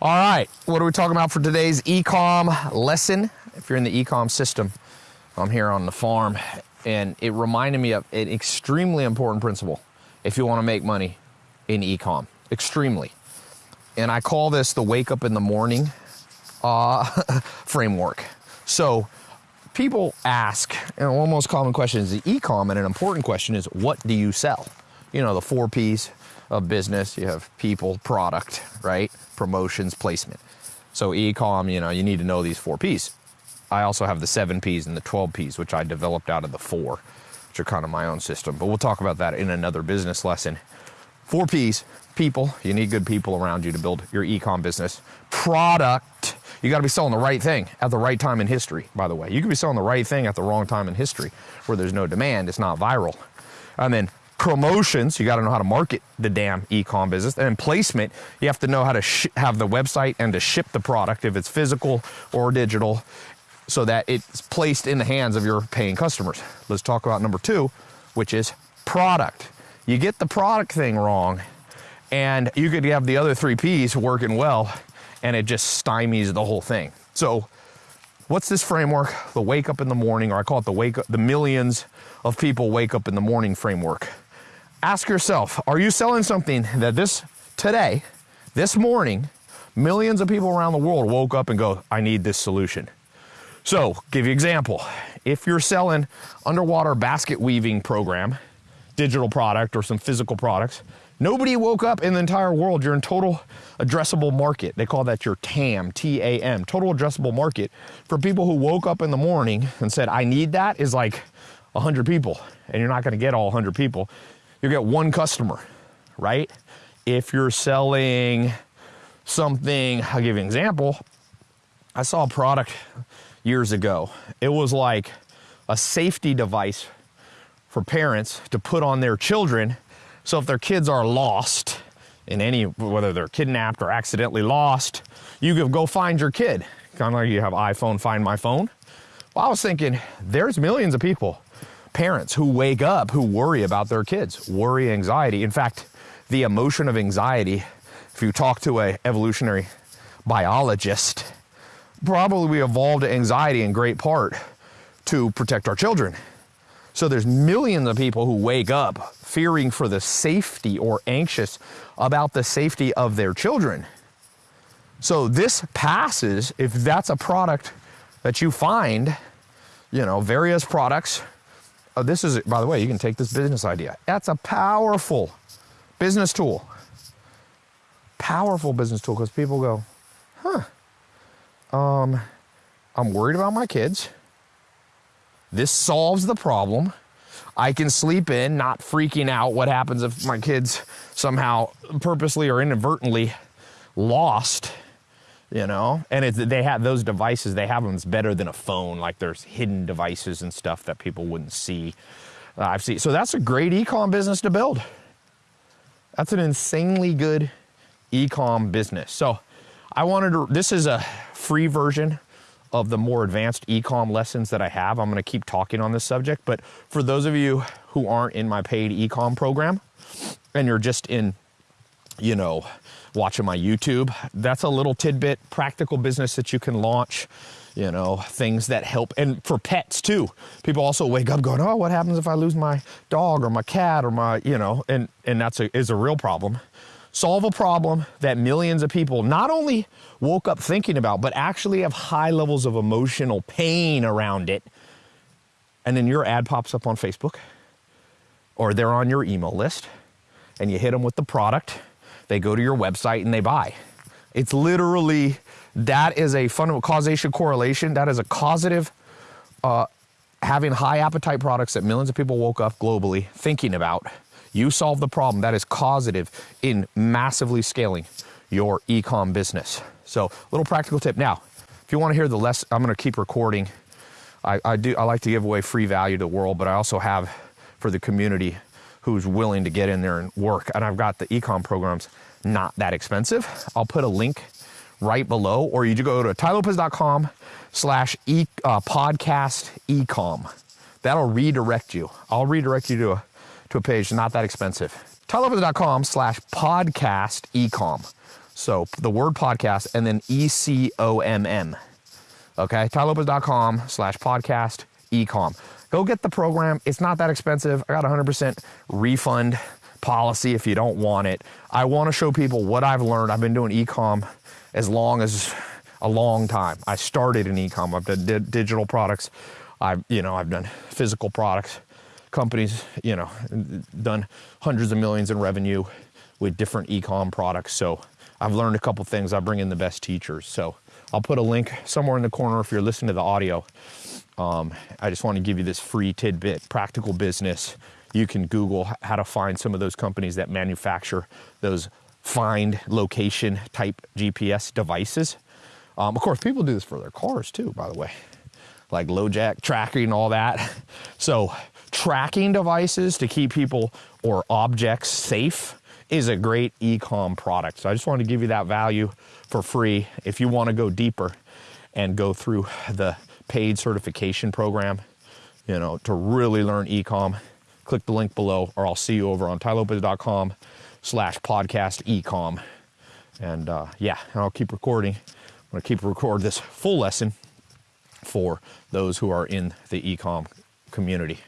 All right, what are we talking about for today's ecom lesson? If you're in the ecom system, I'm here on the farm, and it reminded me of an extremely important principle if you want to make money in ecom. Extremely. And I call this the wake up in the morning uh, framework. So people ask, and one most common question is the ecom, and an important question is what do you sell? You know, the four P's of business. You have people, product, right? Promotions, placement. So ecom, you know, you need to know these four P's. I also have the seven P's and the 12 P's, which I developed out of the four, which are kind of my own system. But we'll talk about that in another business lesson. Four P's, people. You need good people around you to build your ecom business. Product. You got to be selling the right thing at the right time in history, by the way. You could be selling the right thing at the wrong time in history where there's no demand, it's not viral. And then promotions, you got to know how to market the damn e-com business. And placement, you have to know how to have the website and to ship the product if it's physical or digital so that it's placed in the hands of your paying customers. Let's talk about number two, which is product. You get the product thing wrong and you could have the other three P's working well and it just stymies the whole thing. So what's this framework? The wake up in the morning, or I call it the wake up, the millions of people wake up in the morning framework ask yourself, are you selling something that this today, this morning, millions of people around the world woke up and go, I need this solution. So, give you example. If you're selling underwater basket weaving program, digital product or some physical products, nobody woke up in the entire world. You're in total addressable market. They call that your TAM, T-A-M, total addressable market. For people who woke up in the morning and said, I need that is like 100 people. And you're not gonna get all 100 people you get one customer, right? If you're selling something, I'll give you an example. I saw a product years ago. It was like a safety device for parents to put on their children. So if their kids are lost in any, whether they're kidnapped or accidentally lost, you could go find your kid. Kind of like you have iPhone, find my phone. Well, I was thinking, there's millions of people parents who wake up who worry about their kids, worry, anxiety. In fact, the emotion of anxiety, if you talk to a evolutionary biologist, probably we evolved anxiety in great part to protect our children. So there's millions of people who wake up fearing for the safety or anxious about the safety of their children. So this passes if that's a product that you find, you know, various products Oh, this is, by the way, you can take this business idea. That's a powerful business tool. Powerful business tool because people go, huh, um, I'm worried about my kids. This solves the problem. I can sleep in, not freaking out what happens if my kids somehow purposely or inadvertently lost you know? And it's they have those devices they have them it's better than a phone like there's hidden devices and stuff that people wouldn't see uh, i've seen. So that's a great ecom business to build. That's an insanely good ecom business. So i wanted to this is a free version of the more advanced ecom lessons that i have. I'm going to keep talking on this subject but for those of you who aren't in my paid ecom program and you're just in you know watching my YouTube. That's a little tidbit, practical business that you can launch, you know, things that help. And for pets too. People also wake up going, oh, what happens if I lose my dog or my cat or my, you know, and, and that's a, is a real problem. Solve a problem that millions of people not only woke up thinking about, but actually have high levels of emotional pain around it. And then your ad pops up on Facebook or they're on your email list and you hit them with the product they go to your website and they buy. It's literally, that is a fundamental causation correlation. That is a causative, uh, having high appetite products that millions of people woke up globally thinking about. You solve the problem. That is causative in massively scaling your ecom business. So little practical tip. Now, if you want to hear the less, I'm going to keep recording. I, I do. I like to give away free value to the world, but I also have for the community who's willing to get in there and work. And I've got the ecom programs not that expensive. I'll put a link right below, or you go to tailopez.com slash uh, podcast ecom. That'll redirect you. I'll redirect you to a, to a page not that expensive. tailopez.com slash podcast ecom. So the word podcast and then E C O M M. Okay, tailopez.com slash podcast ecom. Go get the program. It's not that expensive. I got 100% refund policy if you don't want it. I want to show people what I've learned. I've been doing ecom as long as a long time. I started in ecom. I've done di- digital products. I've you know I've done physical products. Companies you know done hundreds of millions in revenue with different ecom products. So I've learned a couple things. I bring in the best teachers. So I'll put a link somewhere in the corner if you're listening to the audio. Um, I just want to give you this free tidbit, practical business. You can Google how to find some of those companies that manufacture those find location type GPS devices. Um, of course, people do this for their cars too, by the way, like LoJack tracking, and all that. So, tracking devices to keep people or objects safe is a great ecom product. So, I just wanted to give you that value for free. If you want to go deeper and go through the paid certification program, you know, to really learn ecom, click the link below, or I'll see you over on tailopez.com slash podcast ecom. And uh, yeah, and I'll keep recording. I'm going to keep record this full lesson for those who are in the ecom community.